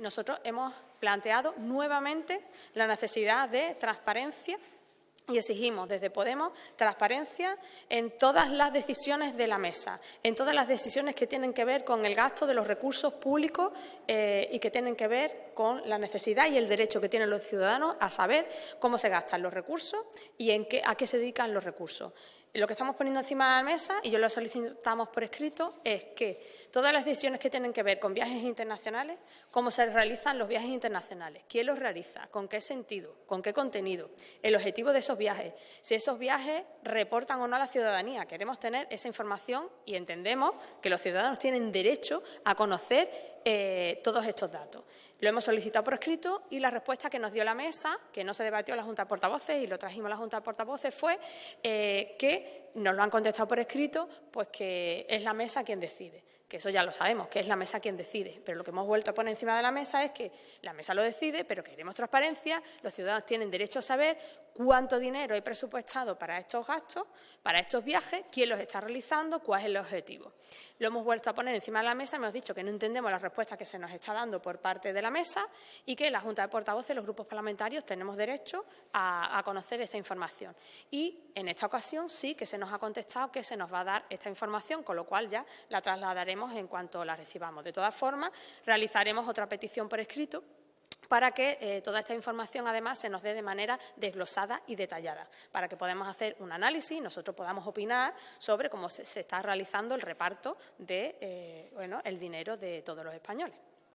nosotros hemos planteado nuevamente la necesidad de transparencia y exigimos desde Podemos transparencia en todas las decisiones de la mesa, en todas las decisiones que tienen que ver con el gasto de los recursos públicos eh, y que tienen que ver con la necesidad y el derecho que tienen los ciudadanos a saber cómo se gastan los recursos y en qué, a qué se dedican los recursos. Lo que estamos poniendo encima de la mesa, y yo lo solicitamos por escrito, es que todas las decisiones que tienen que ver con viajes internacionales, cómo se realizan los viajes internacionales, quién los realiza, con qué sentido, con qué contenido, el objetivo de esos viajes, si esos viajes reportan o no a la ciudadanía. Queremos tener esa información y entendemos que los ciudadanos tienen derecho a conocer eh, todos estos datos. Lo hemos solicitado por escrito y la respuesta que nos dio la mesa, que no se debatió la Junta de Portavoces y lo trajimos a la Junta de Portavoces, fue eh, que nos lo han contestado por escrito, pues que es la mesa quien decide que eso ya lo sabemos, que es la mesa quien decide, pero lo que hemos vuelto a poner encima de la mesa es que la mesa lo decide, pero queremos transparencia, los ciudadanos tienen derecho a saber cuánto dinero hay presupuestado para estos gastos, para estos viajes, quién los está realizando, cuál es el objetivo. Lo hemos vuelto a poner encima de la mesa, hemos dicho que no entendemos las respuestas que se nos está dando por parte de la mesa y que la Junta de Portavoces, los grupos parlamentarios, tenemos derecho a, a conocer esta información. Y en esta ocasión sí que se nos ha contestado que se nos va a dar esta información, con lo cual ya la trasladaremos en cuanto la recibamos. De todas formas, realizaremos otra petición por escrito para que eh, toda esta información, además, se nos dé de manera desglosada y detallada, para que podamos hacer un análisis y nosotros podamos opinar sobre cómo se, está realizando el reparto de, eh, el dinero de todos los españoles.